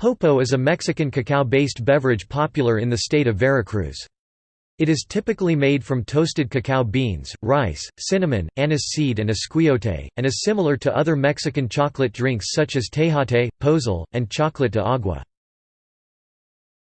Popo is a Mexican cacao-based beverage popular in the state of Veracruz. It is typically made from toasted cacao beans, rice, cinnamon, anise seed and esquiote, and is similar to other Mexican chocolate drinks such as tejate, pozol, and chocolate de agua.